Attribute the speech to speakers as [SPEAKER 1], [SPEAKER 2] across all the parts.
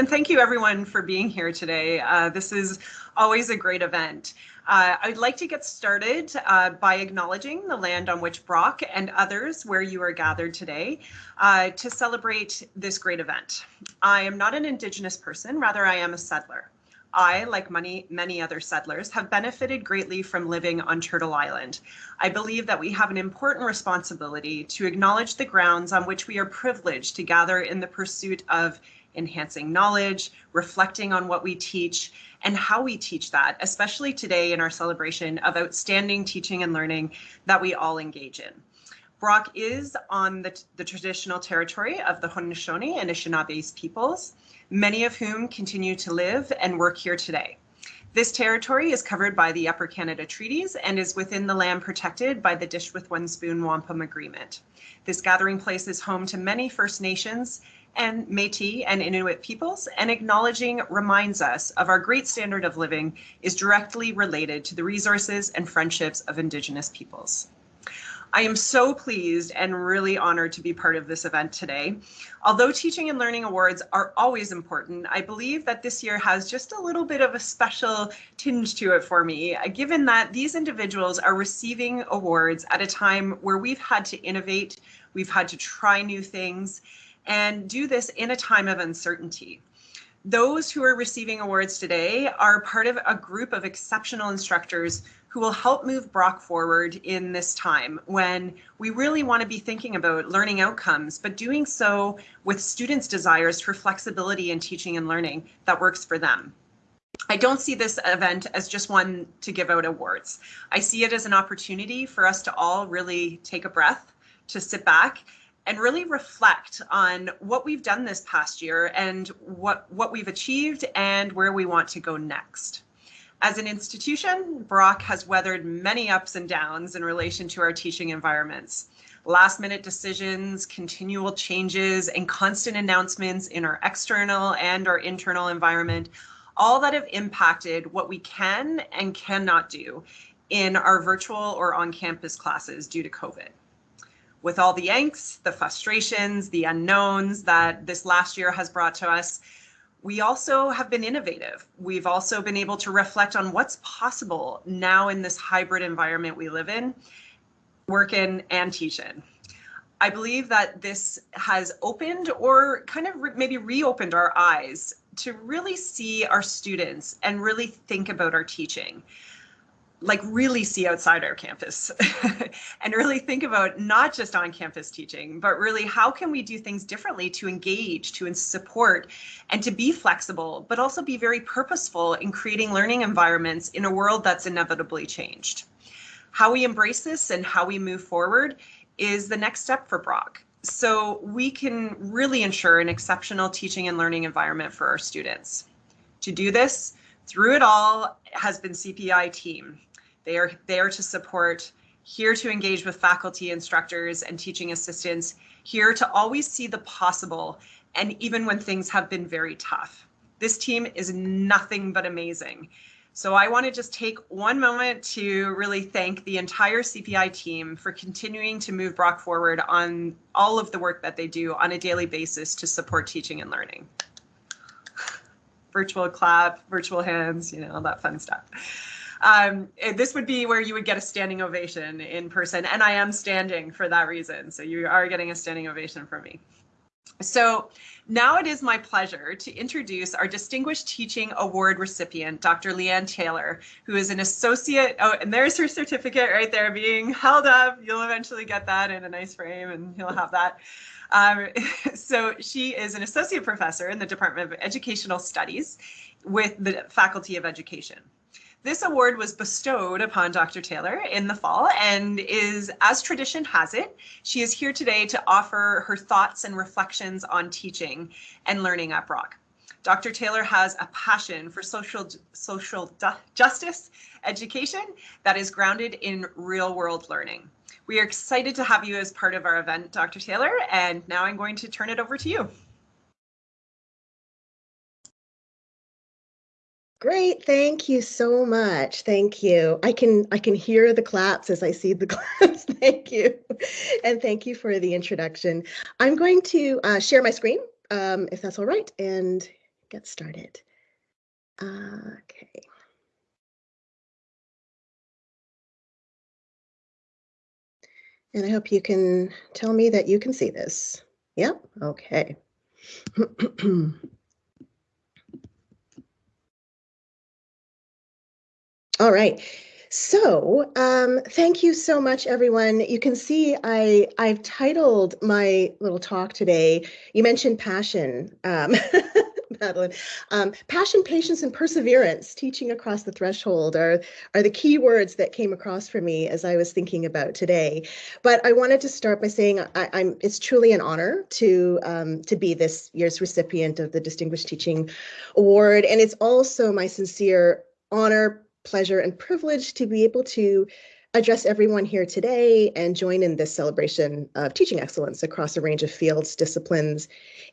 [SPEAKER 1] and thank you everyone for being here today. Uh, this is always a great event. Uh, I'd like to get started uh, by acknowledging the land on which Brock and others where you are gathered today uh, to celebrate this great event. I am not an Indigenous person, rather I am a settler. I, like many, many other settlers, have benefited greatly from living on Turtle Island. I believe that we have an important responsibility to acknowledge the grounds on which we are privileged to gather in the pursuit of enhancing knowledge, reflecting on what we teach, and how we teach that, especially today in our celebration of outstanding teaching and learning that we all engage in. Brock is on the, the traditional territory of the Haudenosaunee and Anishinaabe peoples many of whom continue to live and work here today. This territory is covered by the Upper Canada Treaties and is within the land protected by the Dish with One Spoon Wampum Agreement. This gathering place is home to many First Nations and Métis and Inuit peoples, and acknowledging reminds us of our great standard of living is directly related to the resources and friendships of Indigenous peoples. I am so pleased and really honored to be part of this event today. Although Teaching and Learning Awards are always important, I believe that this year has just a little bit of a special tinge to it for me, uh, given that these individuals are receiving awards at a time where we've had to innovate, we've had to try new things, and do this in a time of uncertainty. Those who are receiving awards today are part of a group of exceptional instructors who will help move Brock forward in this time when we really want to be thinking about learning outcomes, but doing so with students' desires for flexibility in teaching and learning that works for them. I don't see this event as just one to give out awards. I see it as an opportunity for us to all really take a breath, to sit back and really reflect on what we've done this past year and what, what we've achieved and where we want to go next. As an institution, Brock has weathered many ups and downs in relation to our teaching environments. Last minute decisions, continual changes, and constant announcements in our external and our internal environment, all that have impacted what we can and cannot do in our virtual or on-campus classes due to COVID. With all the angst, the frustrations, the unknowns that this last year has brought to us, we also have been innovative. We've also been able to reflect on what's possible now in this hybrid environment we live in, work in and teach in. I believe that this has opened or kind of re maybe reopened our eyes to really see our students and really think about our teaching like really see outside our campus and really think about not just on campus teaching, but really how can we do things differently to engage, to support, and to be flexible, but also be very purposeful in creating learning environments in a world that's inevitably changed. How we embrace this and how we move forward is the next step for Brock. So we can really ensure an exceptional teaching and learning environment for our students. To do this, through it all has been CPI team. They are there to support, here to engage with faculty, instructors, and teaching assistants, here to always see the possible, and even when things have been very tough. This team is nothing but amazing. So I want to just take one moment to really thank the entire CPI team for continuing to move Brock forward on all of the work that they do on a daily basis to support teaching and learning. Virtual clap, virtual hands, you know, all that fun stuff. Um, this would be where you would get a standing ovation in person, and I am standing for that reason. So you are getting a standing ovation from me. So now it is my pleasure to introduce our Distinguished Teaching Award recipient, Dr. Leanne Taylor, who is an associate. Oh, and there's her certificate right there being held up. You'll eventually get that in a nice frame and you'll have that. Um, so she is an associate professor in the Department of Educational Studies with the Faculty of Education. This award was bestowed upon Dr. Taylor in the fall and is, as tradition has it, she is here today to offer her thoughts and reflections on teaching and learning at Brock. Dr. Taylor has a passion for social, social justice education that is grounded in real world learning. We are excited to have you as part of our event, Dr. Taylor, and now I'm going to turn it over to you.
[SPEAKER 2] Great, thank you so much. Thank you. I can I can hear the claps as I see the claps. thank you, and thank you for the introduction. I'm going to uh, share my screen, um, if that's all right, and get started. Okay. And I hope you can tell me that you can see this. Yep, okay. All right. So um, thank you so much, everyone. You can see I, I've titled my little talk today, you mentioned passion, um, Madeline. Um, passion, patience, and perseverance, teaching across the threshold are, are the key words that came across for me as I was thinking about today. But I wanted to start by saying I, am it's truly an honor to, um, to be this year's recipient of the Distinguished Teaching Award. And it's also my sincere honor, pleasure and privilege to be able to address everyone here today and join in this celebration of teaching excellence across a range of fields, disciplines,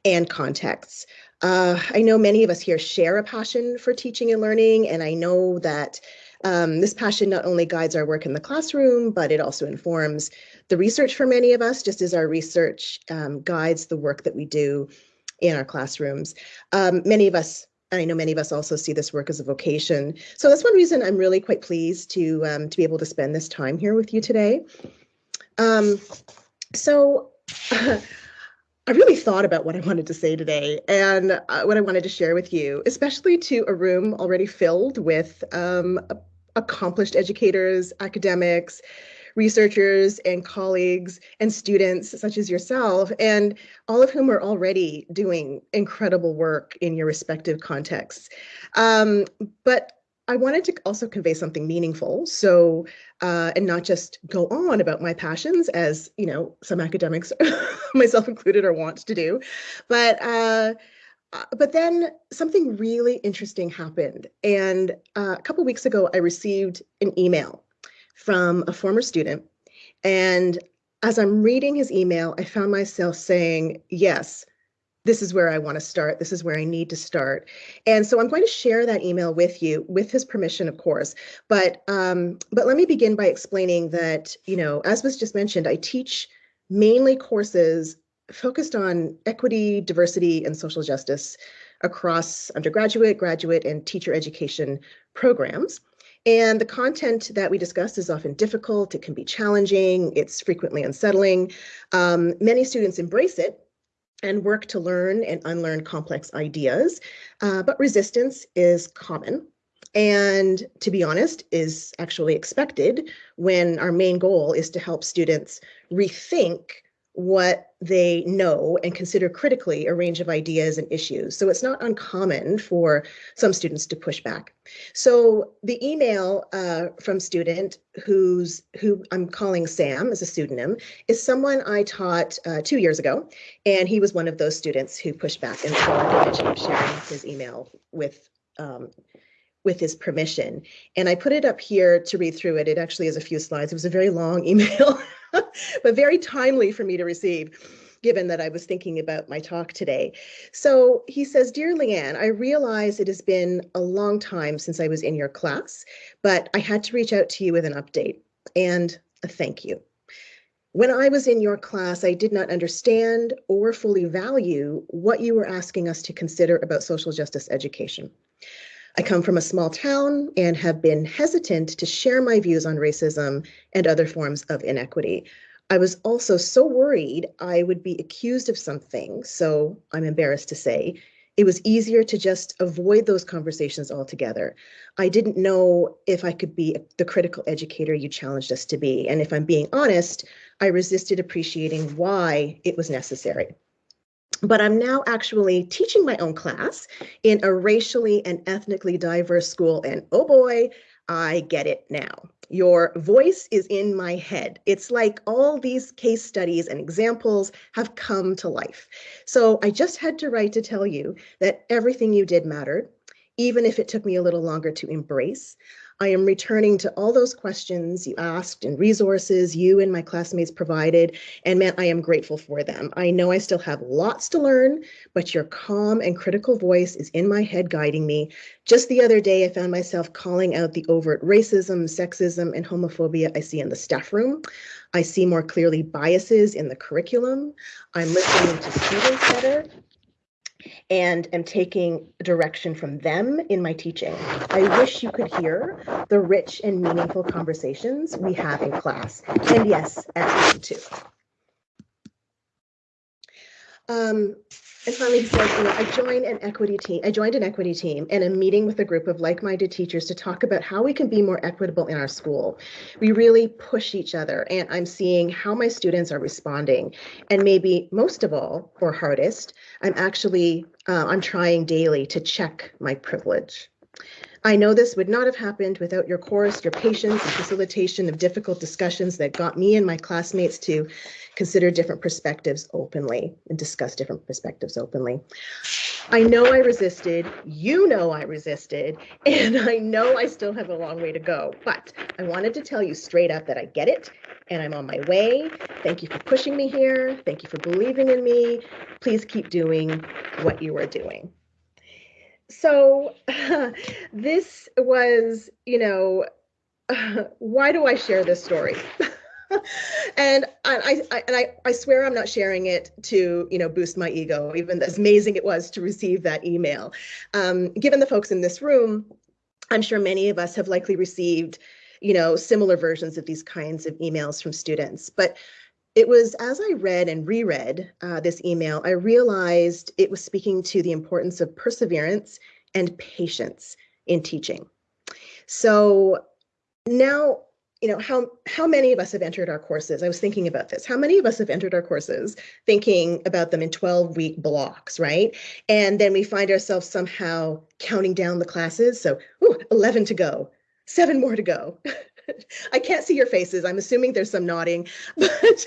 [SPEAKER 2] and contexts. Uh, I know many of us here share a passion for teaching and learning, and I know that um, this passion not only guides our work in the classroom, but it also informs the research for many of us, just as our research um, guides the work that we do in our classrooms. Um, many of us I know many of us also see this work as a vocation. So that's one reason I'm really quite pleased to, um, to be able to spend this time here with you today. Um, so uh, I really thought about what I wanted to say today and uh, what I wanted to share with you, especially to a room already filled with um, accomplished educators, academics, researchers and colleagues and students such as yourself, and all of whom are already doing incredible work in your respective contexts. Um, but I wanted to also convey something meaningful. So, uh, and not just go on about my passions as, you know, some academics, myself included, are wont to do. But, uh, uh, but then something really interesting happened. And uh, a couple weeks ago, I received an email from a former student. And as I'm reading his email, I found myself saying, yes, this is where I want to start. This is where I need to start. And so I'm going to share that email with you with his permission, of course. But um, but let me begin by explaining that, you know, as was just mentioned, I teach mainly courses focused on equity, diversity, and social justice across undergraduate, graduate, and teacher education programs. And the content that we discuss is often difficult, it can be challenging, it's frequently unsettling. Um, many students embrace it and work to learn and unlearn complex ideas, uh, but resistance is common and to be honest is actually expected when our main goal is to help students rethink what they know and consider critically a range of ideas and issues. So it's not uncommon for some students to push back. So the email uh, from student who's who I'm calling Sam as a pseudonym is someone I taught uh, two years ago, and he was one of those students who pushed back. And so I mentioned sharing his email with um, with his permission. And I put it up here to read through it. It actually has a few slides. It was a very long email, but very timely for me to receive given that I was thinking about my talk today. So he says, Dear Leanne, I realize it has been a long time since I was in your class, but I had to reach out to you with an update and a thank you. When I was in your class, I did not understand or fully value what you were asking us to consider about social justice education. I come from a small town and have been hesitant to share my views on racism and other forms of inequity. I was also so worried I would be accused of something, so I'm embarrassed to say. It was easier to just avoid those conversations altogether. I didn't know if I could be the critical educator you challenged us to be. And if I'm being honest, I resisted appreciating why it was necessary but I'm now actually teaching my own class in a racially and ethnically diverse school. And oh boy, I get it now. Your voice is in my head. It's like all these case studies and examples have come to life. So I just had to write to tell you that everything you did mattered, even if it took me a little longer to embrace. I am returning to all those questions you asked and resources you and my classmates provided, and man, I am grateful for them. I know I still have lots to learn, but your calm and critical voice is in my head guiding me. Just the other day, I found myself calling out the overt racism, sexism, and homophobia I see in the staff room. I see more clearly biases in the curriculum. I'm listening to students better and am taking direction from them in my teaching. I wish you could hear the rich and meaningful conversations we have in class, and yes, at home too. Um, and finally, says, you know, I joined an equity team. I joined an equity team and a meeting with a group of like-minded teachers to talk about how we can be more equitable in our school. We really push each other, and I'm seeing how my students are responding. And maybe most of all, or hardest, I'm actually uh, I'm trying daily to check my privilege. I know this would not have happened without your course, your patience, and facilitation of difficult discussions that got me and my classmates to consider different perspectives openly and discuss different perspectives openly. I know I resisted, you know I resisted, and I know I still have a long way to go, but I wanted to tell you straight up that I get it and I'm on my way. Thank you for pushing me here. Thank you for believing in me. Please keep doing what you are doing so this was, you know, why do I share this story? and I, I, and I, I swear I'm not sharing it to you know boost my ego, even as amazing it was to receive that email. Um, given the folks in this room, I'm sure many of us have likely received you know similar versions of these kinds of emails from students. But it was as I read and reread uh, this email, I realized it was speaking to the importance of perseverance and patience in teaching. So now, you know, how, how many of us have entered our courses? I was thinking about this. How many of us have entered our courses thinking about them in 12 week blocks, right? And then we find ourselves somehow counting down the classes. So, ooh, 11 to go, seven more to go. I can't see your faces. I'm assuming there's some nodding, but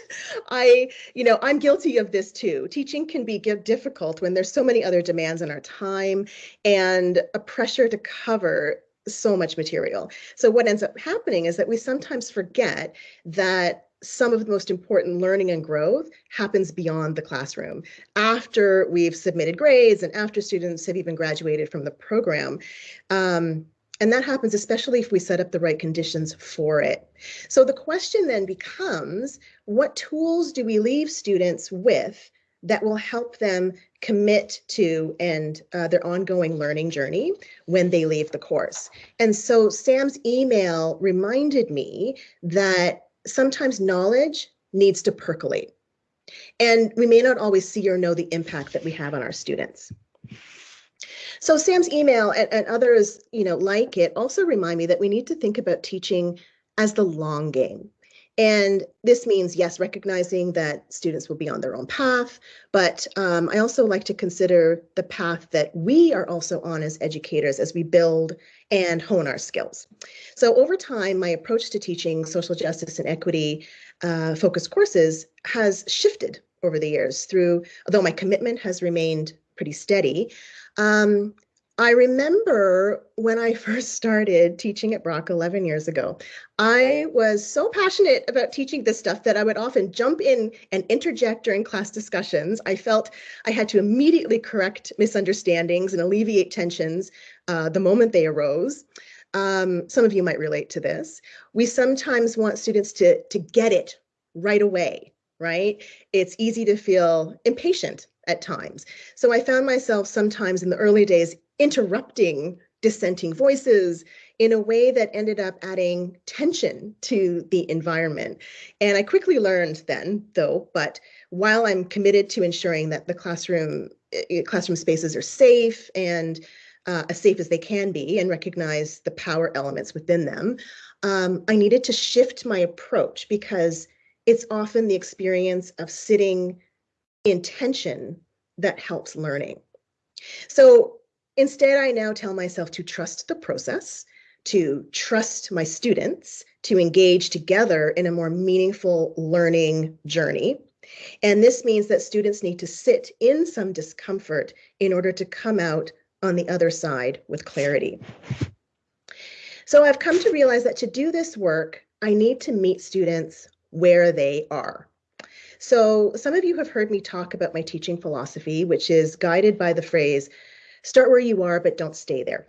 [SPEAKER 2] I, you know, I'm guilty of this too. Teaching can be difficult when there's so many other demands on our time and a pressure to cover so much material. So what ends up happening is that we sometimes forget that some of the most important learning and growth happens beyond the classroom after we've submitted grades and after students have even graduated from the program. Um, and that happens especially if we set up the right conditions for it. So the question then becomes, what tools do we leave students with that will help them commit to and uh, their ongoing learning journey when they leave the course. And so Sam's email reminded me that sometimes knowledge needs to percolate. And we may not always see or know the impact that we have on our students. So Sam's email and, and others, you know, like it also remind me that we need to think about teaching as the long game. And this means, yes, recognizing that students will be on their own path, but um, I also like to consider the path that we are also on as educators as we build and hone our skills. So over time, my approach to teaching social justice and equity uh, focused courses has shifted over the years through, although my commitment has remained pretty steady, um, I remember when I first started teaching at Brock 11 years ago, I was so passionate about teaching this stuff that I would often jump in and interject during class discussions. I felt I had to immediately correct misunderstandings and alleviate tensions uh, the moment they arose. Um, some of you might relate to this. We sometimes want students to, to get it right away, right? It's easy to feel impatient at times. So I found myself sometimes in the early days interrupting dissenting voices in a way that ended up adding tension to the environment. And I quickly learned then, though, but while I'm committed to ensuring that the classroom eh, eh, classroom spaces are safe and uh, as safe as they can be and recognize the power elements within them, um, I needed to shift my approach because it's often the experience of sitting intention that helps learning. So instead, I now tell myself to trust the process, to trust my students, to engage together in a more meaningful learning journey. And this means that students need to sit in some discomfort in order to come out on the other side with clarity. So I've come to realize that to do this work, I need to meet students where they are. So some of you have heard me talk about my teaching philosophy, which is guided by the phrase, start where you are, but don't stay there.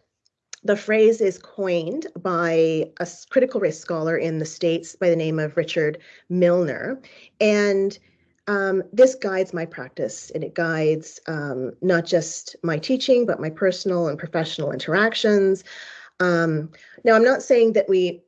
[SPEAKER 2] The phrase is coined by a critical race scholar in the States by the name of Richard Milner. And um, this guides my practice and it guides um, not just my teaching, but my personal and professional interactions. Um, now, I'm not saying that we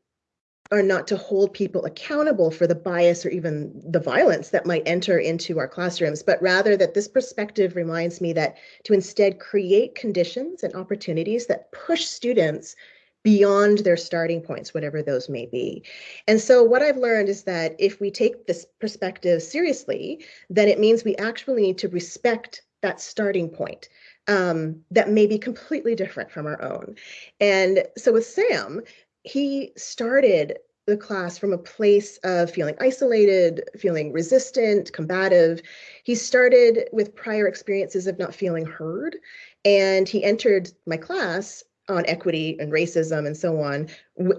[SPEAKER 2] are not to hold people accountable for the bias or even the violence that might enter into our classrooms, but rather that this perspective reminds me that to instead create conditions and opportunities that push students beyond their starting points, whatever those may be. And so what I've learned is that if we take this perspective seriously, then it means we actually need to respect that starting point um, that may be completely different from our own. And so with Sam, he started the class from a place of feeling isolated, feeling resistant, combative. He started with prior experiences of not feeling heard, and he entered my class on equity and racism and so on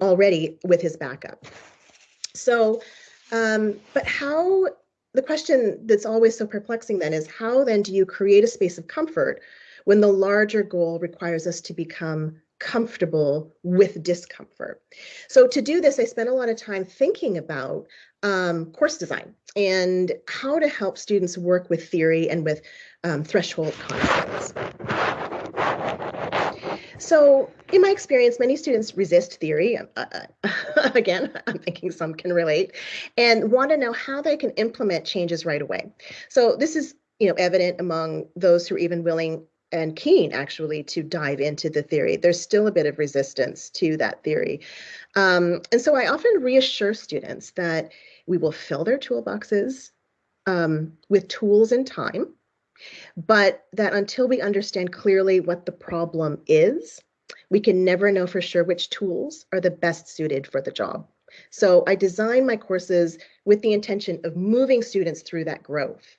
[SPEAKER 2] already with his backup. So, um, but how, the question that's always so perplexing then is how then do you create a space of comfort when the larger goal requires us to become comfortable with discomfort. So to do this, I spent a lot of time thinking about um, course design and how to help students work with theory and with um, threshold concepts. So in my experience, many students resist theory. Uh, uh again, I'm thinking some can relate and want to know how they can implement changes right away. So this is you know, evident among those who are even willing and keen actually to dive into the theory. There's still a bit of resistance to that theory. Um, and so I often reassure students that we will fill their toolboxes um, with tools and time, but that until we understand clearly what the problem is, we can never know for sure which tools are the best suited for the job. So I design my courses with the intention of moving students through that growth.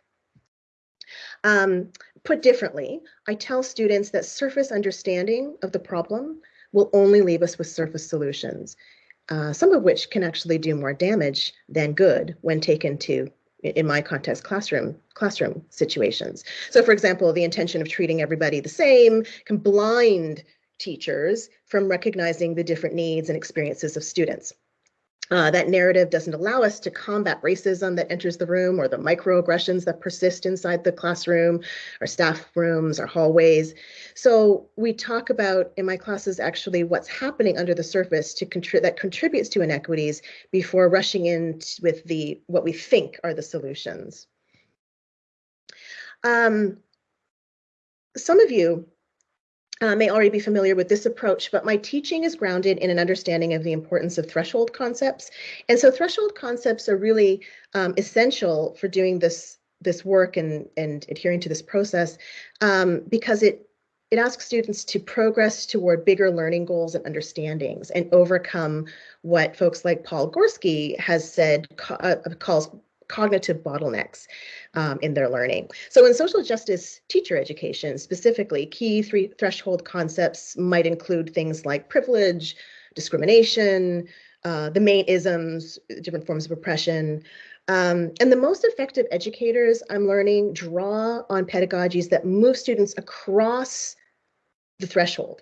[SPEAKER 2] Um, put differently, I tell students that surface understanding of the problem will only leave us with surface solutions, uh, some of which can actually do more damage than good when taken to in my context classroom classroom situations. So for example the intention of treating everybody the same can blind teachers from recognizing the different needs and experiences of students uh, that narrative doesn't allow us to combat racism that enters the room or the microaggressions that persist inside the classroom, our staff rooms, our hallways. So we talk about in my classes actually what's happening under the surface to contri that contributes to inequities before rushing in with the what we think are the solutions. Um, some of you uh, may already be familiar with this approach, but my teaching is grounded in an understanding of the importance of threshold concepts. And so threshold concepts are really um, essential for doing this this work and, and adhering to this process um, because it it asks students to progress toward bigger learning goals and understandings and overcome what folks like Paul Gorski has said uh, calls cognitive bottlenecks um, in their learning. So in social justice teacher education, specifically, key three threshold concepts might include things like privilege, discrimination, uh, the main isms, different forms of oppression. Um, and the most effective educators, I'm learning, draw on pedagogies that move students across the threshold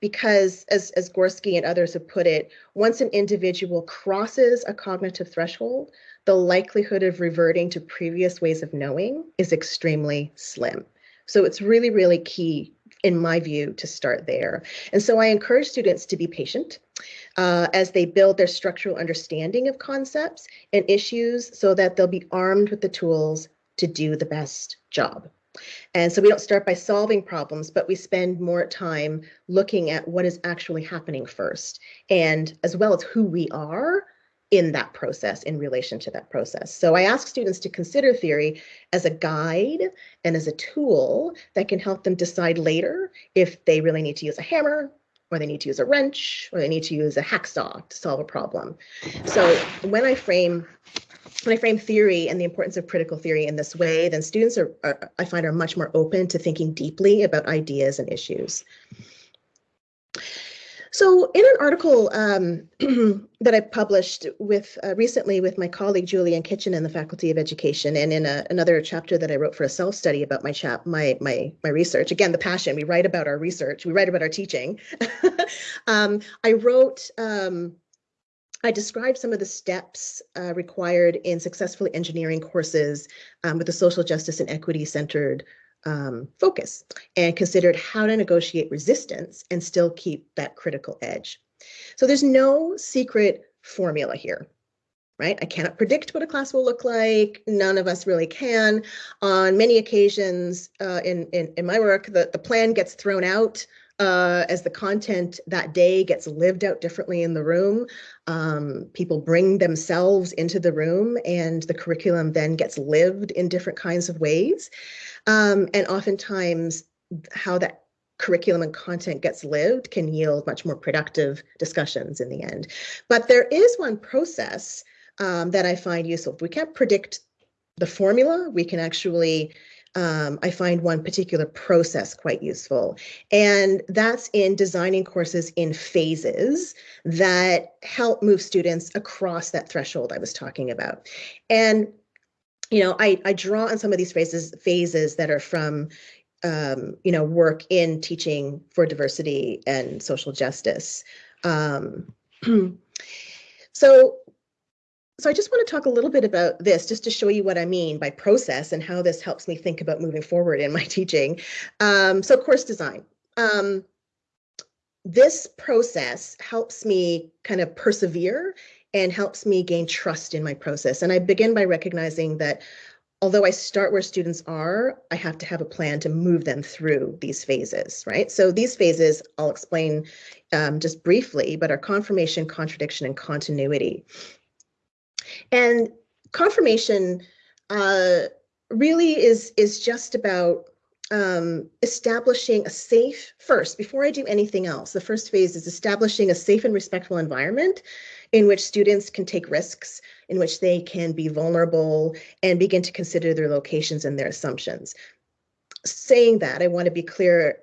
[SPEAKER 2] because as, as Gorski and others have put it, once an individual crosses a cognitive threshold, the likelihood of reverting to previous ways of knowing is extremely slim. So it's really, really key in my view, to start there. And so I encourage students to be patient uh, as they build their structural understanding of concepts and issues so that they'll be armed with the tools to do the best job. And so we don't start by solving problems, but we spend more time looking at what is actually happening first, and as well as who we are in that process in relation to that process. So I ask students to consider theory as a guide and as a tool that can help them decide later if they really need to use a hammer or they need to use a wrench or they need to use a hacksaw to solve a problem. So when I frame when I frame theory and the importance of critical theory in this way, then students are, are I find are much more open to thinking deeply about ideas and issues. So in an article um, that I published with uh, recently with my colleague Julian Kitchen in the Faculty of Education, and in a, another chapter that I wrote for a self-study about my chap my my my research. Again, the passion. We write about our research. We write about our teaching. um, I wrote um, I described some of the steps uh, required in successfully engineering courses um, with a social justice and equity centered um, focus and considered how to negotiate resistance and still keep that critical edge. So there's no secret formula here, right? I cannot predict what a class will look like. None of us really can. On many occasions uh, in, in, in my work, the, the plan gets thrown out uh, as the content that day gets lived out differently in the room. Um, people bring themselves into the room and the curriculum then gets lived in different kinds of ways. Um, and oftentimes how that curriculum and content gets lived can yield much more productive discussions in the end. But there is one process um, that I find useful. If we can't predict the formula, we can actually um, I find one particular process quite useful. And that's in designing courses in phases that help move students across that threshold I was talking about. And you know, I, I draw on some of these phases phases that are from um, you know, work in teaching for diversity and social justice. Um, so, so I just want to talk a little bit about this, just to show you what I mean by process and how this helps me think about moving forward in my teaching. Um, so course design. Um, this process helps me kind of persevere and helps me gain trust in my process. And I begin by recognizing that although I start where students are, I have to have a plan to move them through these phases, right? So these phases, I'll explain um, just briefly, but are confirmation, contradiction, and continuity. And confirmation uh, really is, is just about um, establishing a safe, first, before I do anything else, the first phase is establishing a safe and respectful environment in which students can take risks, in which they can be vulnerable and begin to consider their locations and their assumptions. Saying that, I want to be clear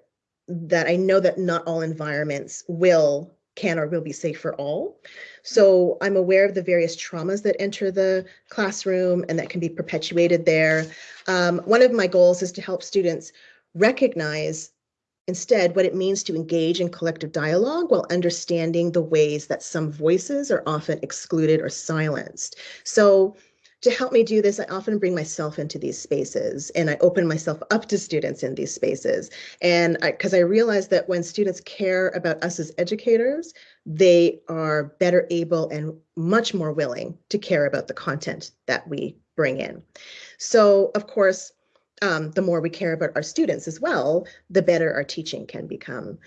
[SPEAKER 2] that I know that not all environments will can or will be safe for all. So I'm aware of the various traumas that enter the classroom and that can be perpetuated there. Um, one of my goals is to help students recognize Instead, what it means to engage in collective dialogue while understanding the ways that some voices are often excluded or silenced. So to help me do this, I often bring myself into these spaces and I open myself up to students in these spaces. And because I, I realize that when students care about us as educators, they are better able and much more willing to care about the content that we bring in. So of course, um, the more we care about our students as well, the better our teaching can become.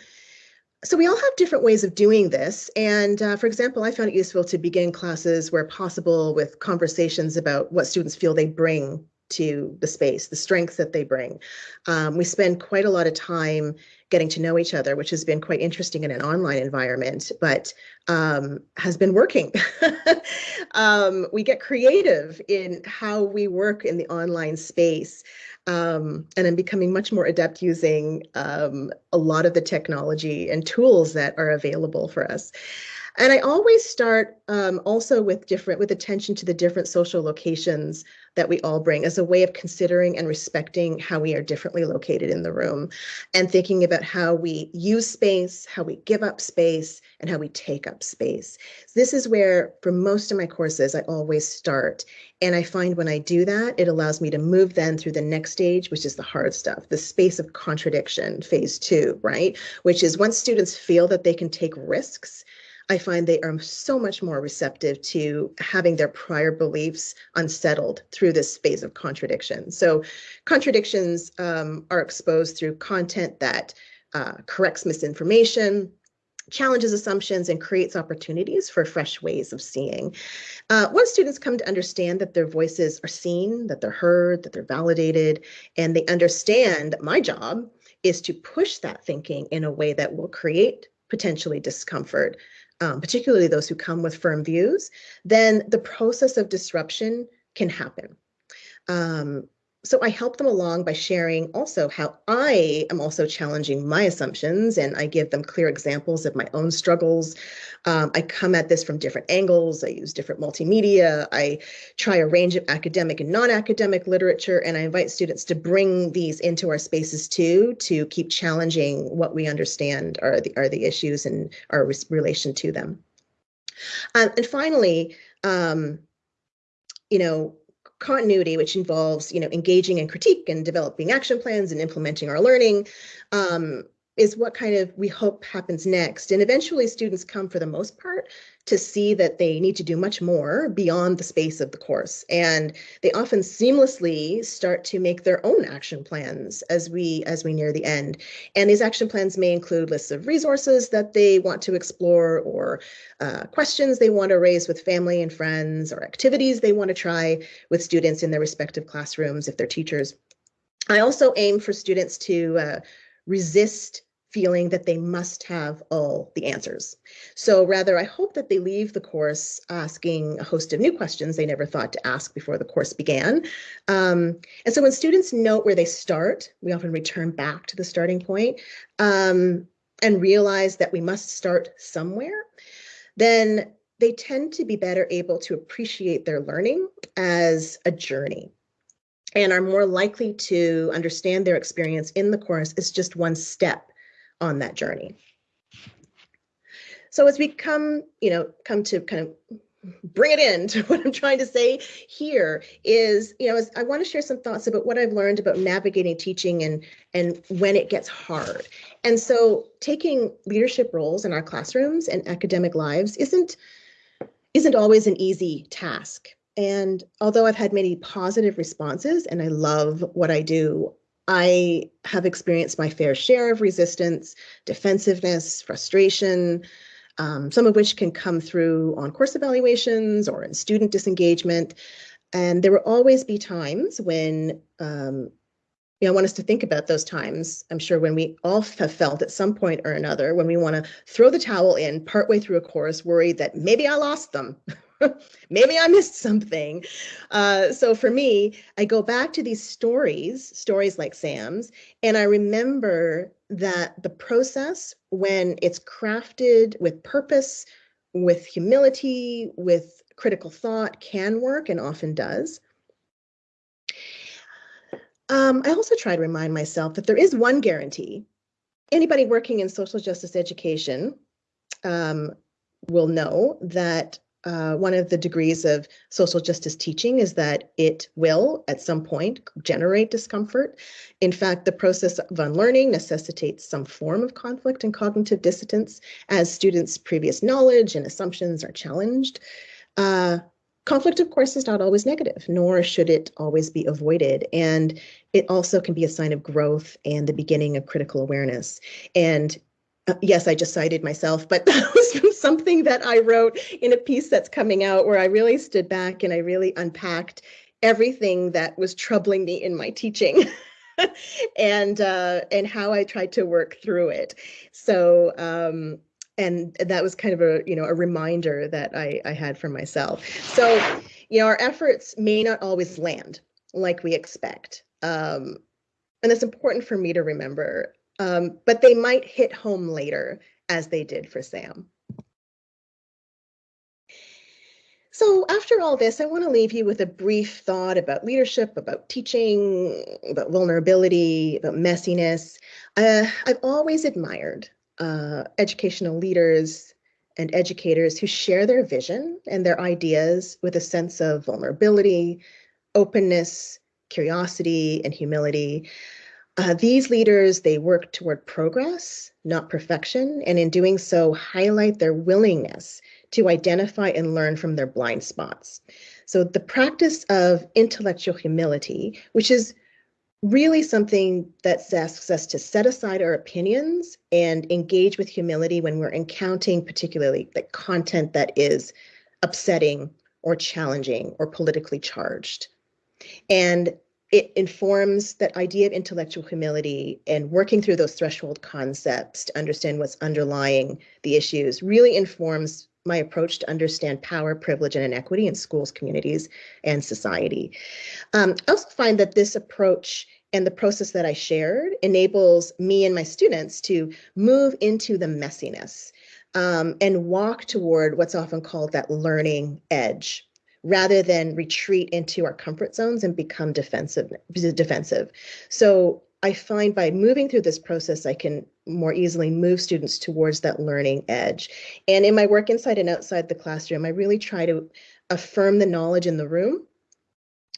[SPEAKER 2] So we all have different ways of doing this. And uh, for example, I found it useful to begin classes where possible with conversations about what students feel they bring to the space, the strengths that they bring. Um, we spend quite a lot of time getting to know each other, which has been quite interesting in an online environment, but um, has been working. um, we get creative in how we work in the online space. Um, and I'm becoming much more adept using um, a lot of the technology and tools that are available for us. And I always start um, also with different, with attention to the different social locations that we all bring as a way of considering and respecting how we are differently located in the room and thinking about how we use space, how we give up space, and how we take up space. This is where, for most of my courses, I always start. And I find when I do that, it allows me to move then through the next stage, which is the hard stuff, the space of contradiction, phase two, right? Which is once students feel that they can take risks, I find they are so much more receptive to having their prior beliefs unsettled through this phase of contradiction. So contradictions um, are exposed through content that uh, corrects misinformation, challenges assumptions and creates opportunities for fresh ways of seeing. Uh, once students come to understand that their voices are seen, that they're heard, that they're validated, and they understand that my job is to push that thinking in a way that will create potentially discomfort, um, particularly those who come with firm views, then the process of disruption can happen. Um, so I help them along by sharing also how I am also challenging my assumptions and I give them clear examples of my own struggles. Um, I come at this from different angles. I use different multimedia. I try a range of academic and non-academic literature and I invite students to bring these into our spaces too to keep challenging what we understand are the, are the issues and our relation to them. Um, and finally, um, you know, continuity, which involves, you know, engaging in critique and developing action plans and implementing our learning, um, is what kind of we hope happens next. And eventually students come for the most part to see that they need to do much more beyond the space of the course. And they often seamlessly start to make their own action plans as we as we near the end. And these action plans may include lists of resources that they want to explore or uh, questions they want to raise with family and friends or activities they want to try with students in their respective classrooms if they're teachers. I also aim for students to uh, resist feeling that they must have all the answers. So rather, I hope that they leave the course asking a host of new questions they never thought to ask before the course began. Um, and so when students note where they start, we often return back to the starting point um, and realize that we must start somewhere, then they tend to be better able to appreciate their learning as a journey and are more likely to understand their experience in the course is just one step on that journey. So as we come, you know, come to kind of bring it in to what I'm trying to say here is, you know, I want to share some thoughts about what I've learned about navigating teaching and and when it gets hard. And so taking leadership roles in our classrooms and academic lives isn't isn't always an easy task. And although I've had many positive responses and I love what I do, I have experienced my fair share of resistance, defensiveness, frustration, um, some of which can come through on course evaluations or in student disengagement. And there will always be times when, um, you know, I want us to think about those times. I'm sure when we all have felt at some point or another, when we want to throw the towel in partway through a course, worried that maybe I lost them, maybe I missed something. Uh, so for me, I go back to these stories, stories like Sam's, and I remember that the process, when it's crafted with purpose, with humility, with critical thought, can work and often does. Um, I also try to remind myself that there is one guarantee. Anybody working in social justice education um, will know that uh, one of the degrees of social justice teaching is that it will, at some point, generate discomfort. In fact, the process of unlearning necessitates some form of conflict and cognitive dissonance as students' previous knowledge and assumptions are challenged. Uh, conflict, of course, is not always negative, nor should it always be avoided. And it also can be a sign of growth and the beginning of critical awareness. And uh, yes, I just cited myself, but that was from something that I wrote in a piece that's coming out where I really stood back and I really unpacked everything that was troubling me in my teaching. and uh, and how I tried to work through it. So um, and that was kind of a you know a reminder that I, I had for myself. So you know our efforts may not always land like we expect, um, and it's important for me to remember um, but they might hit home later as they did for Sam. So after all this, I want to leave you with a brief thought about leadership, about teaching, about vulnerability, about messiness. Uh, I've always admired uh, educational leaders and educators who share their vision and their ideas with a sense of vulnerability, openness, curiosity, and humility. Uh, these leaders, they work toward progress, not perfection, and in doing so, highlight their willingness to identify and learn from their blind spots. So the practice of intellectual humility, which is really something that asks us to set aside our opinions and engage with humility when we're encountering particularly the content that is upsetting or challenging or politically charged. And it informs that idea of intellectual humility and working through those threshold concepts to understand what's underlying the issues really informs my approach to understand power, privilege, and inequity in schools, communities, and society. Um, I also find that this approach and the process that I shared enables me and my students to move into the messiness um, and walk toward what's often called that learning edge rather than retreat into our comfort zones and become defensive defensive so I find by moving through this process, I can more easily move students towards that learning edge. And in my work inside and outside the classroom, I really try to affirm the knowledge in the room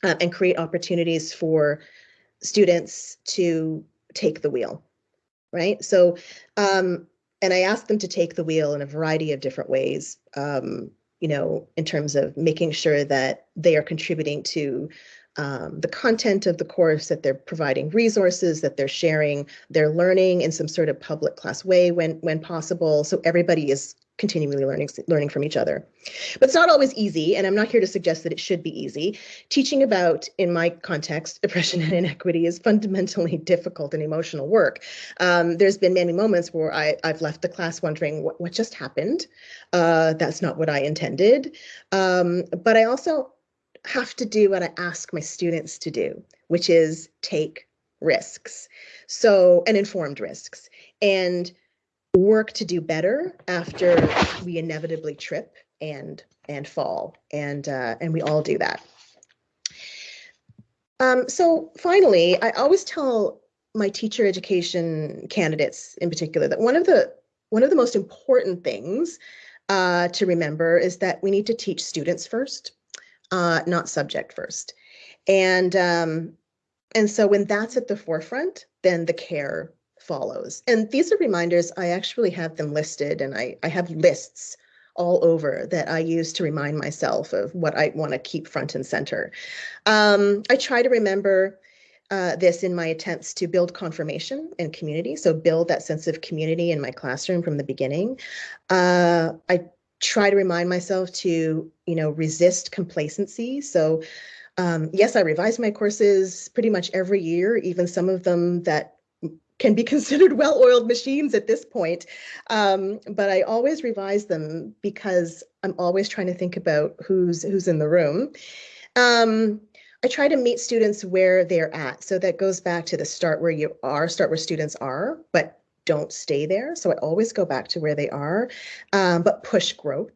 [SPEAKER 2] uh, and create opportunities for students to take the wheel, right? So, um, and I ask them to take the wheel in a variety of different ways, um, you know, in terms of making sure that they are contributing to um, the content of the course, that they're providing resources, that they're sharing their learning in some sort of public class way when when possible. So everybody is continually learning learning from each other. But it's not always easy, and I'm not here to suggest that it should be easy. Teaching about, in my context, oppression and inequity is fundamentally difficult and emotional work. Um, there's been many moments where I, I've left the class wondering what, what just happened. Uh, that's not what I intended. Um, but I also have to do what I ask my students to do, which is take risks. So, and informed risks. And work to do better after we inevitably trip and and fall and uh, and we all do that um, so finally i always tell my teacher education candidates in particular that one of the one of the most important things uh, to remember is that we need to teach students first uh, not subject first and um, and so when that's at the forefront then the care follows. And these are reminders, I actually have them listed and I, I have lists all over that I use to remind myself of what I want to keep front and center. Um, I try to remember uh, this in my attempts to build confirmation and community. So build that sense of community in my classroom from the beginning. Uh, I try to remind myself to, you know, resist complacency. So um, yes, I revise my courses pretty much every year, even some of them that can be considered well-oiled machines at this point. Um, but I always revise them because I'm always trying to think about who's who's in the room. Um, I try to meet students where they're at. So that goes back to the start where you are, start where students are, but don't stay there. So I always go back to where they are, um, but push growth.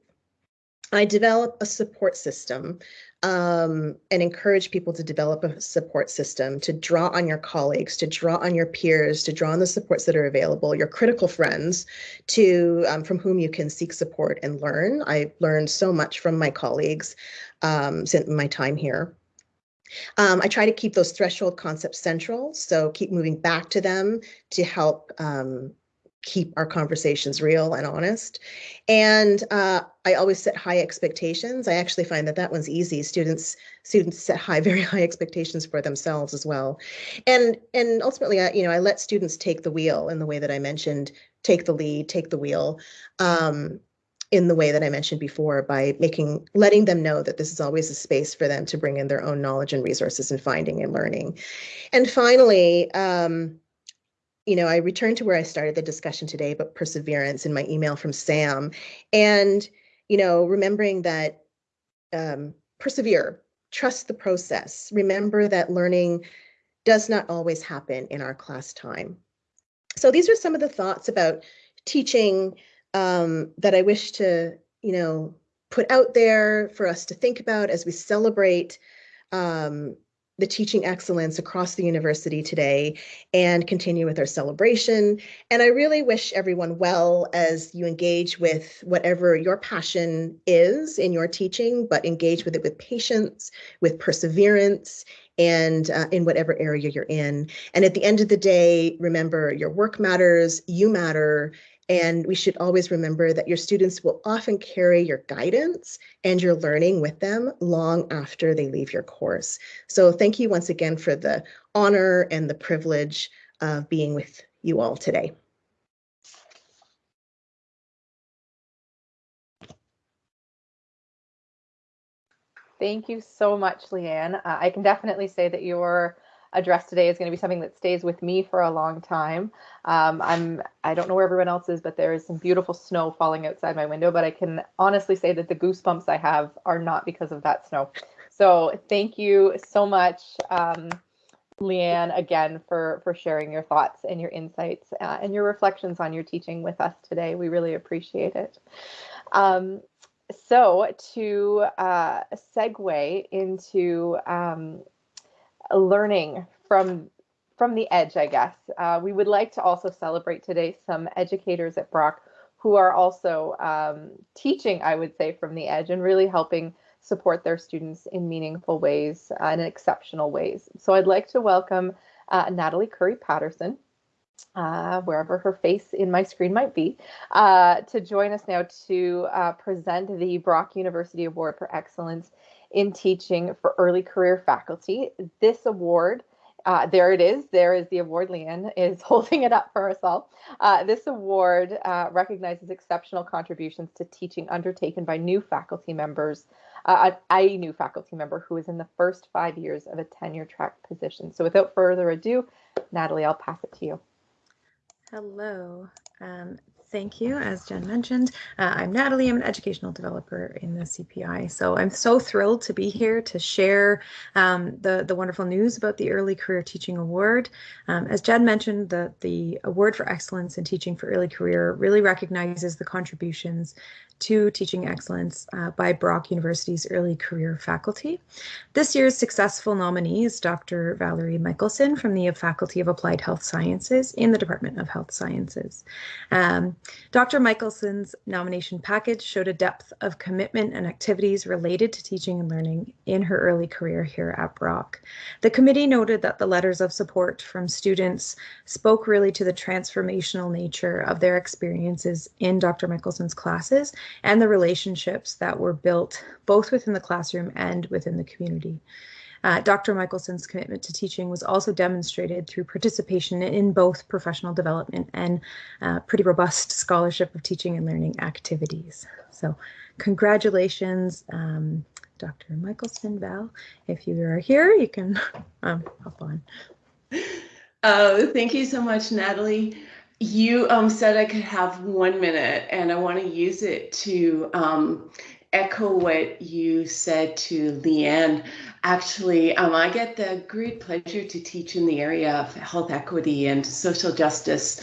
[SPEAKER 2] I develop a support system um, and encourage people to develop a support system, to draw on your colleagues, to draw on your peers, to draw on the supports that are available, your critical friends, to um, from whom you can seek support and learn. I learned so much from my colleagues um, since my time here. Um, I try to keep those threshold concepts central, so keep moving back to them to help um, keep our conversations real and honest. And uh, I always set high expectations. I actually find that that one's easy. Students students set high, very high expectations for themselves as well. And and ultimately, I, you know, I let students take the wheel in the way that I mentioned, take the lead, take the wheel. Um, in the way that I mentioned before by making letting them know that this is always a space for them to bring in their own knowledge and resources and finding and learning. And finally, um, you know, I returned to where I started the discussion today, but perseverance in my email from Sam. And, you know, remembering that um, persevere, trust the process. Remember that learning does not always happen in our class time. So these are some of the thoughts about teaching um, that I wish to, you know, put out there for us to think about as we celebrate um, the teaching excellence across the university today and continue with our celebration. And I really wish everyone well as you engage with whatever your passion is in your teaching, but engage with it with patience, with perseverance, and uh, in whatever area you're in. And at the end of the day, remember your work matters, you matter, and we should always remember that your students will often carry your guidance and your learning with them long after they leave your course. So thank you once again for the honor and the privilege of being with you all today.
[SPEAKER 3] Thank you so much, Leanne. Uh, I can definitely say that your address today is going to be something that stays with me for a long time. Um, I'm I don't know where everyone else is, but there is some beautiful snow falling outside my window. But I can honestly say that the goosebumps I have are not because of that snow. So thank you so much, um, Leanne, again for for sharing your thoughts and your insights uh, and your reflections on your teaching with us today. We really appreciate it. Um, so to uh, segue into um, learning from from the edge, I guess. Uh, we would like to also celebrate today some educators at Brock who are also um, teaching, I would say, from the edge and really helping support their students in meaningful ways uh, and exceptional ways. So I'd like to welcome uh, Natalie Curry Patterson, uh, wherever her face in my screen might be, uh, to join us now to uh, present the Brock University Award for Excellence in Teaching for Early Career Faculty. This award uh, there it is. There is the award. Leanne is holding it up for us all. Uh, this award uh, recognizes exceptional contributions to teaching undertaken by new faculty members, uh, a new faculty member who is in the first five years of a tenure track position. So without further ado, Natalie, I'll pass it to you.
[SPEAKER 4] Hello. Um, Thank you. As Jen mentioned, uh, I'm Natalie. I'm an educational developer in the CPI. So I'm so thrilled to be here to share um, the, the wonderful news about the Early Career Teaching Award. Um, as Jen mentioned, the, the Award for Excellence in Teaching for Early Career really recognizes the contributions to teaching excellence uh, by Brock University's early career faculty. This year's successful nominee is Dr. Valerie Michaelson from the Faculty of Applied Health Sciences in the Department of Health Sciences. Um, Dr. Michaelson's nomination package showed a depth of commitment and activities related to teaching and learning in her early career here at Brock. The committee noted that the letters of support from students spoke really to the transformational nature of their experiences in Dr. Michaelson's classes and the relationships that were built both within the classroom and within the community. Uh, Dr. Michaelson's commitment to teaching was also demonstrated through participation in both professional development and uh, pretty robust scholarship of teaching and learning activities. So congratulations, um, Dr. Michaelson, Val. If you are here, you can um, hop on.
[SPEAKER 5] Oh, thank you so much, Natalie. You um, said I could have one minute, and I want to use it to um, echo what you said to Leanne. Actually, um, I get the great pleasure to teach in the area of health equity and social justice.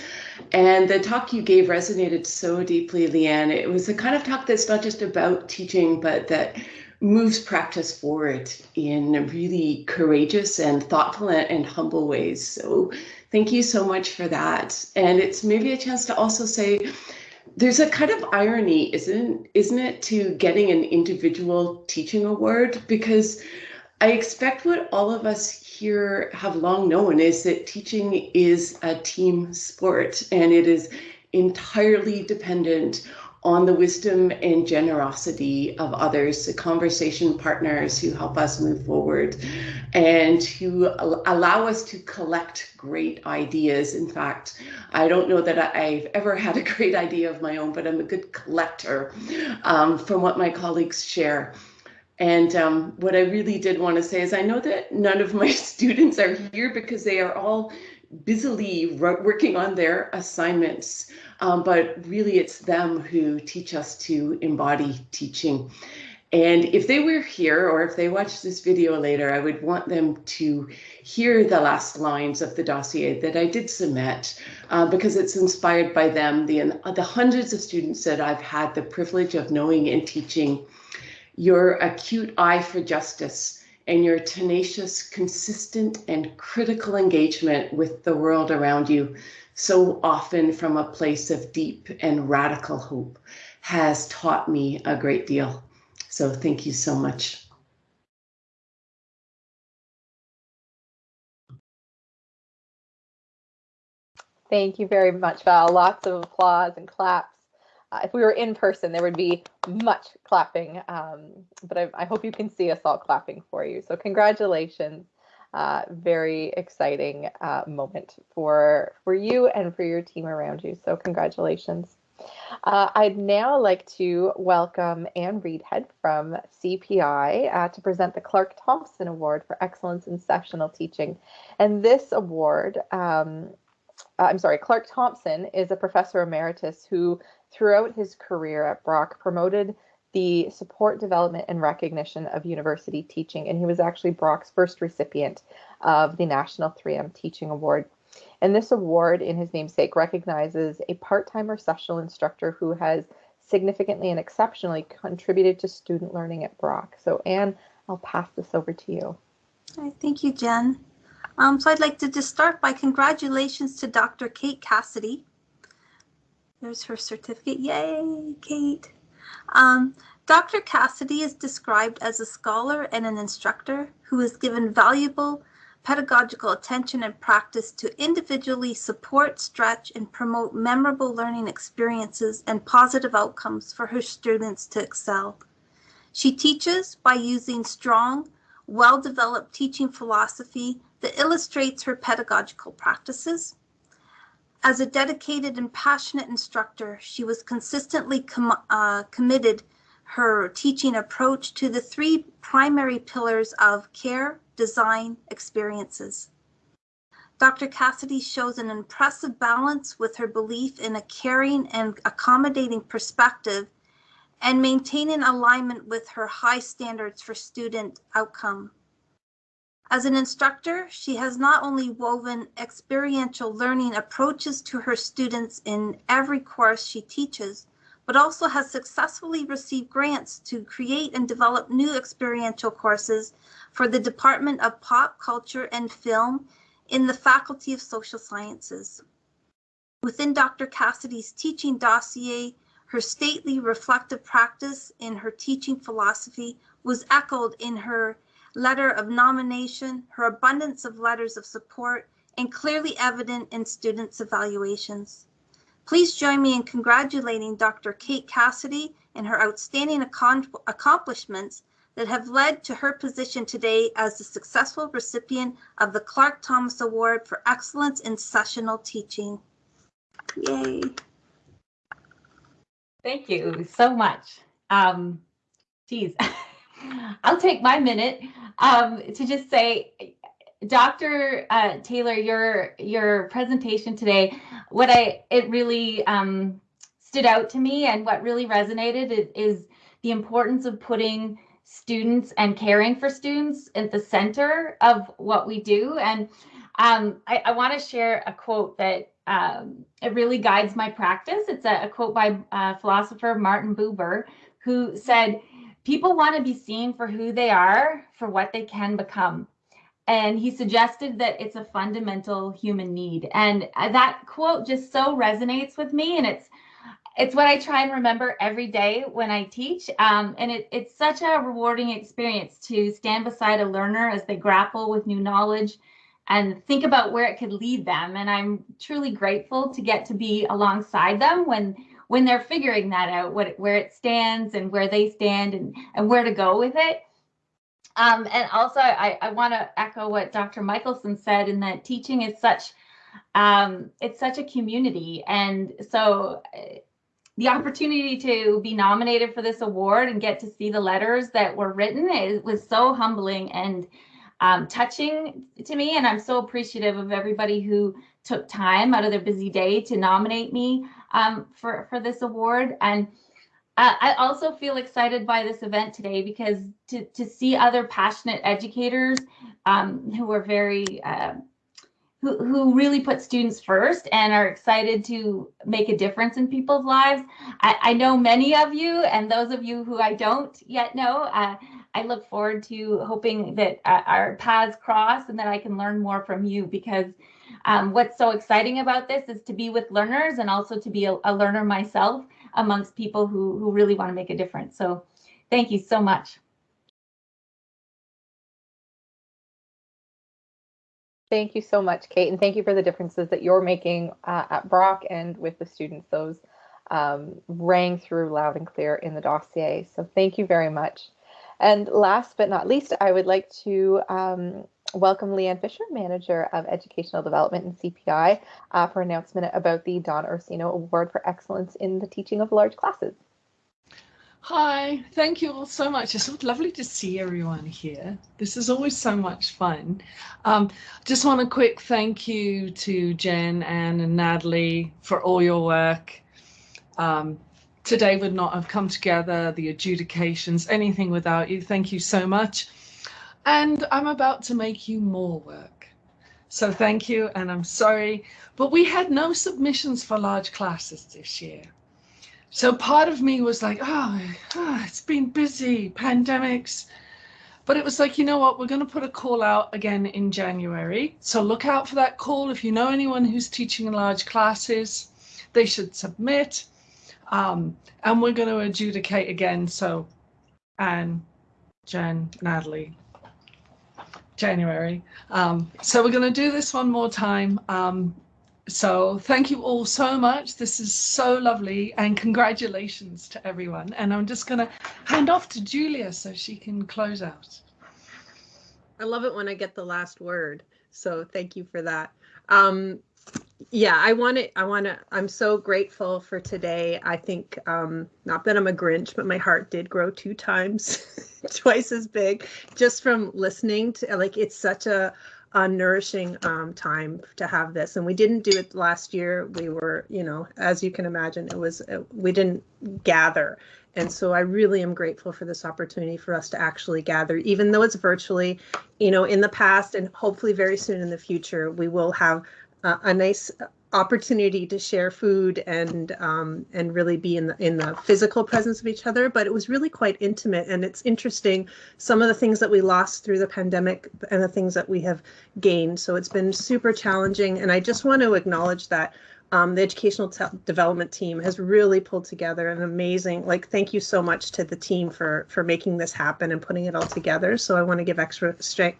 [SPEAKER 5] And the talk you gave resonated so deeply, Leanne. It was the kind of talk that's not just about teaching, but that moves practice forward in really courageous and thoughtful and humble ways. So thank you so much for that. And it's maybe a chance to also say, there's a kind of irony, isn't isn't it, to getting an individual teaching award? Because I expect what all of us here have long known is that teaching is a team sport and it is entirely dependent on the wisdom and generosity of others, the conversation partners who help us move forward and who allow us to collect great ideas. In fact, I don't know that I've ever had a great idea of my own, but I'm a good collector um, from what my colleagues share. And um, what I really did want to say is I know that none of my students are here because they are all busily working on their assignments. Um, but really, it's them who teach us to embody teaching. And if they were here or if they watch this video later, I would want them to hear the last lines of the dossier that I did submit uh, because it's inspired by them, the, the hundreds of students that I've had the privilege of knowing and teaching. Your acute eye for justice and your tenacious, consistent, and critical engagement with the world around you so often from a place of deep and radical hope has taught me a great deal. So thank you so much.
[SPEAKER 3] Thank you very much, Val. Lots of applause and claps. Uh, if we were in person, there would be much clapping, um, but I, I hope you can see us all clapping for you. So congratulations uh, very exciting uh, moment for for you and for your team around you. So congratulations. Uh, I'd now like to welcome Anne Reedhead from CPI uh, to present the Clarke Thomson Award for Excellence in Sessional Teaching. And this award, um, uh, I'm sorry, Clarke Thomson is a professor emeritus who, throughout his career at Brock, promoted the support, development, and recognition of university teaching. And he was actually Brock's first recipient of the National 3M Teaching Award. And this award, in his namesake, recognizes a part time or sessional instructor who has significantly and exceptionally contributed to student learning at Brock. So, Anne, I'll pass this over to you.
[SPEAKER 6] I thank you, Jen. Um, so I'd like to just start by congratulations to Dr. Kate Cassidy. There's her certificate. Yay, Kate. Um, Dr. Cassidy is described as a scholar and an instructor who has given valuable pedagogical attention and practice to individually support, stretch, and promote memorable learning experiences and positive outcomes for her students to excel. She teaches by using strong, well-developed teaching philosophy that illustrates her pedagogical practices. As a dedicated and passionate instructor, she was consistently com uh, committed her teaching approach to the three primary pillars of care, design, experiences. Dr. Cassidy shows an impressive balance with her belief in a caring and accommodating perspective and maintaining alignment with her high standards for student outcome. As an instructor, she has not only woven experiential learning approaches to her students in every course she teaches, but also has successfully received grants to create and develop new experiential courses for the Department of Pop Culture and Film in the Faculty of Social Sciences. Within Dr. Cassidy's teaching dossier, her stately reflective practice in her teaching philosophy was echoed in her letter of nomination, her abundance of letters of support, and clearly evident in students' evaluations. Please join me in congratulating Dr. Kate Cassidy and her outstanding accomplishments that have led to her position today as the successful recipient of the Clark Thomas Award for Excellence in Sessional Teaching. Yay.
[SPEAKER 7] Thank you so much. Um, geez, I'll take my minute um, to just say Dr. Uh, Taylor, your your presentation today, what I it really um, stood out to me and what really resonated is, the importance of putting students and caring for students at the center of what we do. And um, I, I want to share a quote that um, it really guides my practice. It's a, a quote by uh, philosopher Martin Buber, who said, "People want to be seen for who they are, for what they can become." and he suggested that it's a fundamental human need. And uh, that quote just so resonates with me and it's it's what i try and remember every day when i teach. Um, and it, it's such a rewarding experience to stand beside a learner as they grapple with new knowledge and think about where it could lead them. And i'm truly grateful to get to be alongside them when when they're figuring that out what where it stands and where they stand and and where to go with it um, and also, I, I want to echo what Dr. Michaelson said in that teaching is such um, it's such a community, and so the opportunity to be nominated for this award and get to see the letters that were written it was so humbling and um, touching to me, and I'm so appreciative of everybody who took time out of their busy day to nominate me um, for for this award and. Uh, I also feel excited by this event today because to, to see other passionate educators um, who are very, uh, who, really put students first and are excited to make a difference in people's lives. I, I know many of you and those of you who I don't yet know, uh, I look forward to hoping that uh, our paths cross and that I can learn more from you because um, what's so exciting about this is to be with learners and also to be a, a learner myself amongst people who, who really want to make a difference. So thank you so much.
[SPEAKER 3] Thank you so much, Kate, and thank you for the differences that you're making uh, at Brock and with the students. Those um, rang through loud and clear in the dossier. So thank you very much. And last but not least, I would like to um, welcome Leanne Fisher, Manager of Educational Development in CPI, uh, for announcement about the Don Ursino Award for Excellence in the Teaching of Large Classes.
[SPEAKER 8] Hi, thank you all so much. It's so lovely to see everyone here. This is always so much fun. Um, just want a quick thank you to Jen, Anne, and Natalie for all your work. Um, today would not have come together, the adjudications, anything without you. Thank you so much. And I'm about to make you more work. So thank you, and I'm sorry, but we had no submissions for large classes this year. So part of me was like, oh, it's been busy, pandemics. But it was like, you know what, we're going to put a call out again in January. So look out for that call. If you know anyone who's teaching in large classes, they should submit. Um, and we're going to adjudicate again. So Anne, Jen, Natalie, January. Um, so we're going to do this one more time. Um, so thank you all so much. This is so lovely and congratulations to everyone. And I'm just going to hand off to Julia so she can close out.
[SPEAKER 9] I love it when I get the last word. So thank you for that. Um, yeah, I want to, I want to, I'm so grateful for today. I think, um, not that I'm a Grinch, but my heart did grow two times, twice as big just from listening to, like, it's such a, a nourishing um, time to have this. And we didn't do it last year. We were, you know, as you can imagine, it was, uh, we didn't gather. And so I really am grateful for this opportunity for us to actually gather, even though it's virtually, you know, in the past and hopefully very soon in the future, we will have uh, a nice opportunity to share food and um, and really be in the in the physical presence of each other. But it was really quite intimate, and it's interesting some of the things that we lost through the pandemic and the things that we have gained. So it's been super challenging, and I just want to acknowledge that um, the educational development team has really pulled together an amazing like thank you so much to the team for for making this happen and putting it all together. So i want to give extra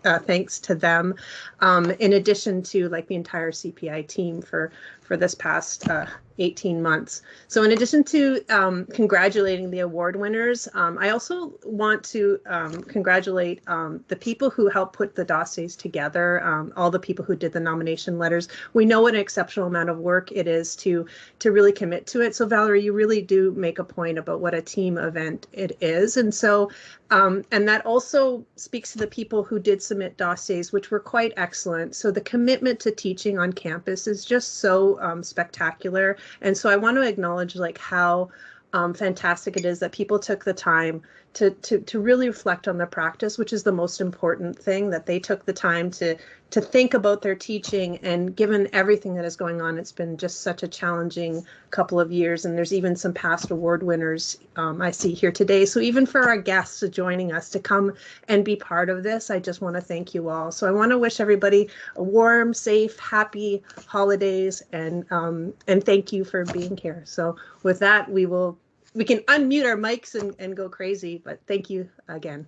[SPEAKER 9] uh, thanks to them. Um, in addition to like the entire cpi team for for this past uh, 18 months. So in addition to um, congratulating the award winners, um, I also want to um, congratulate um, the people who helped put the dossiers together, um, all the people who did the nomination letters. We know what an exceptional amount of work it is to to really commit to it. So Valerie, you really do make a point about what a team event it is. And so um, and that also speaks to the people who did submit dossiers, which were quite excellent. So the commitment to teaching on campus is just so um, spectacular. And so I want to acknowledge like how um, fantastic it is that people took the time to, to, to really reflect on their practice, which is the most important thing, that they took the time to, to think about their teaching. And given everything that is going on, it's been just such a challenging couple of years. And there's even some past award winners um, I see here today. So even for our guests joining us to come and be part of this, I just want to thank you all. So I want to wish everybody a warm, safe, happy holidays and um, and thank you for being here. So with that, we will we can unmute our mics and, and go crazy, but thank you again.